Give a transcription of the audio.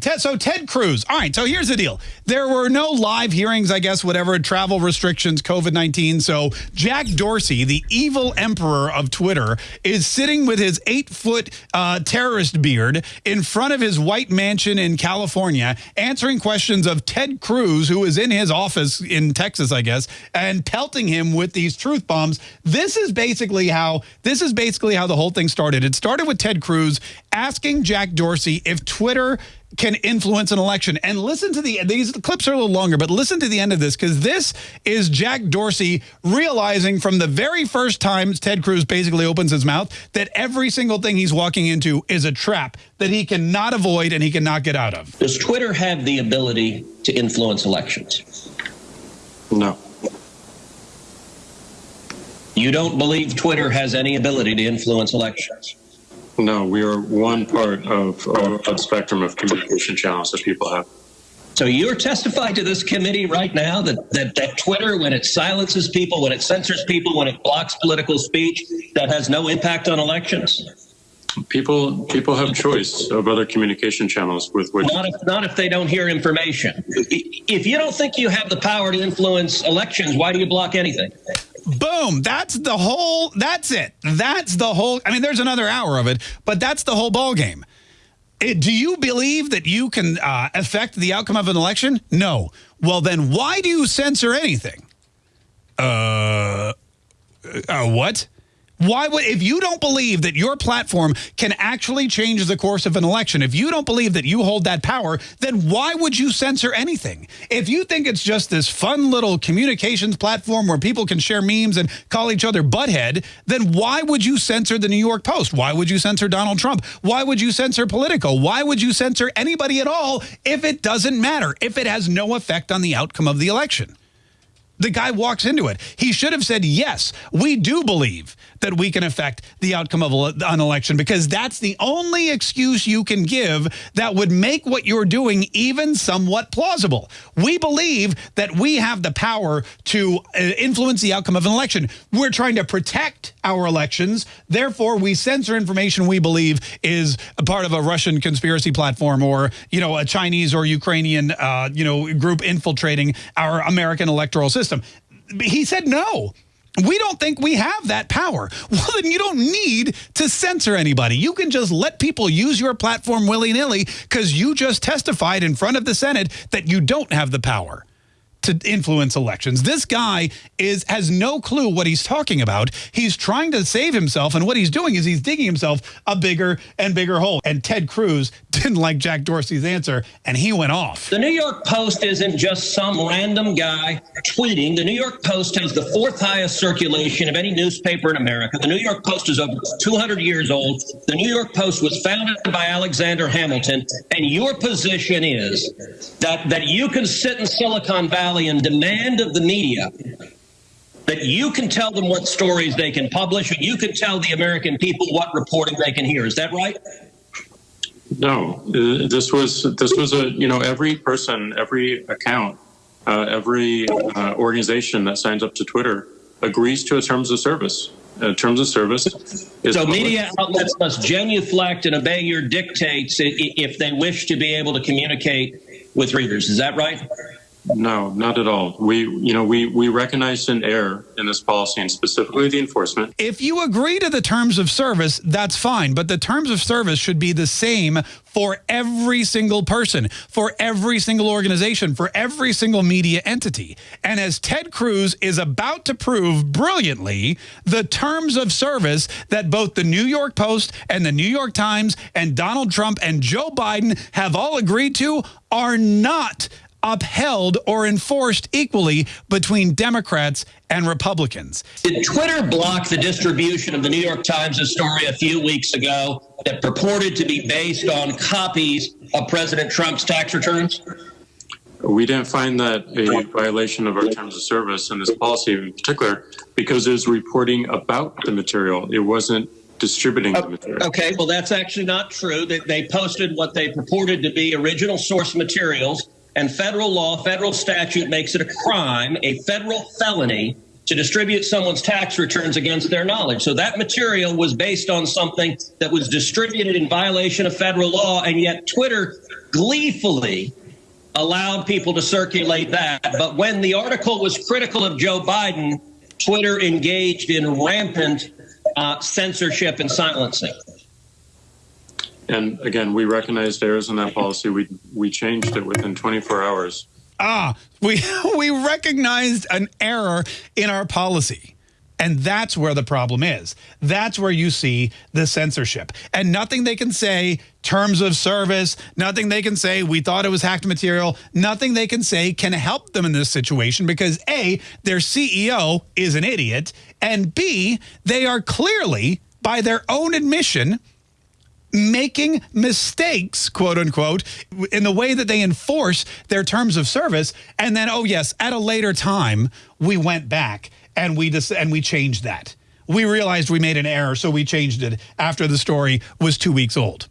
Ted, so Ted Cruz. All right. So here's the deal. There were no live hearings, I guess, whatever, travel restrictions, COVID-19. So Jack Dorsey, the evil emperor of Twitter, is sitting with his eight-foot uh, terrorist beard in front of his white mansion in California, answering questions of Ted Cruz, who is in his office in Texas, I guess, and pelting him with these truth bombs. This is basically how this is basically how the whole thing started. It started with Ted Cruz asking Jack Dorsey if Twitter can influence an election. And listen to the, these clips are a little longer, but listen to the end of this because this is Jack Dorsey realizing from the very first time Ted Cruz basically opens his mouth that every single thing he's walking into is a trap that he cannot avoid and he cannot get out of. Does Twitter have the ability to influence elections? No. You don't believe Twitter has any ability to influence elections? No, we are one part of, a spectrum of communication channels that people have. So you're testifying to this committee right now that, that, that Twitter, when it silences people, when it censors people, when it blocks political speech, that has no impact on elections? People people have choice of other communication channels with which not if, not if they don't hear information. If you don't think you have the power to influence elections, why do you block anything? Boom. That's the whole, that's it. That's the whole, I mean, there's another hour of it, but that's the whole ball game. It, do you believe that you can uh, affect the outcome of an election? No. Well, then why do you censor anything? Uh, uh what? Why would, if you don't believe that your platform can actually change the course of an election, if you don't believe that you hold that power, then why would you censor anything? If you think it's just this fun little communications platform where people can share memes and call each other butthead, then why would you censor the New York Post? Why would you censor Donald Trump? Why would you censor Politico? Why would you censor anybody at all if it doesn't matter, if it has no effect on the outcome of the election? The guy walks into it. He should have said, yes, we do believe that we can affect the outcome of an election because that's the only excuse you can give that would make what you're doing even somewhat plausible. We believe that we have the power to uh, influence the outcome of an election. We're trying to protect our elections. Therefore, we censor information we believe is a part of a Russian conspiracy platform or, you know, a Chinese or Ukrainian, uh, you know, group infiltrating our American electoral system. He said no. We don't think we have that power. Well, then you don't need to censor anybody. You can just let people use your platform willy-nilly because you just testified in front of the Senate that you don't have the power to influence elections. This guy is has no clue what he's talking about. He's trying to save himself, and what he's doing is he's digging himself a bigger and bigger hole. And Ted Cruz didn't like Jack Dorsey's answer, and he went off. The New York Post isn't just some random guy tweeting. The New York Post has the fourth highest circulation of any newspaper in America. The New York Post is over 200 years old. The New York Post was founded by Alexander Hamilton, and your position is that, that you can sit in Silicon Valley Valley and demand of the media that you can tell them what stories they can publish and you can tell the American people what reporting they can hear. Is that right? No, uh, this was this was a you know every person, every account, uh, every uh, organization that signs up to Twitter agrees to a terms of service. Uh, terms of service. so media outlets must genuflect and obey your dictates if they wish to be able to communicate with readers. Is that right? No, not at all. We, you know, we, we recognize an error in this policy and specifically the enforcement. If you agree to the terms of service, that's fine. But the terms of service should be the same for every single person, for every single organization, for every single media entity. And as Ted Cruz is about to prove brilliantly, the terms of service that both the New York Post and the New York Times and Donald Trump and Joe Biden have all agreed to are not upheld or enforced equally between Democrats and Republicans. Did Twitter block the distribution of the New York Times' story a few weeks ago that purported to be based on copies of President Trump's tax returns? We didn't find that a violation of our terms of service and this policy in particular because it was reporting about the material. It wasn't distributing the material. Okay, well, that's actually not true. That they posted what they purported to be original source materials and federal law, federal statute makes it a crime, a federal felony to distribute someone's tax returns against their knowledge. So that material was based on something that was distributed in violation of federal law, and yet Twitter gleefully allowed people to circulate that. But when the article was critical of Joe Biden, Twitter engaged in rampant uh, censorship and silencing. And again, we recognized errors in that policy. We we changed it within 24 hours. Ah, we we recognized an error in our policy. And that's where the problem is. That's where you see the censorship. And nothing they can say, terms of service, nothing they can say, we thought it was hacked material, nothing they can say can help them in this situation because A, their CEO is an idiot, and B, they are clearly, by their own admission, making mistakes, quote unquote, in the way that they enforce their terms of service. And then, oh, yes, at a later time, we went back and we and we changed that. We realized we made an error, so we changed it after the story was two weeks old.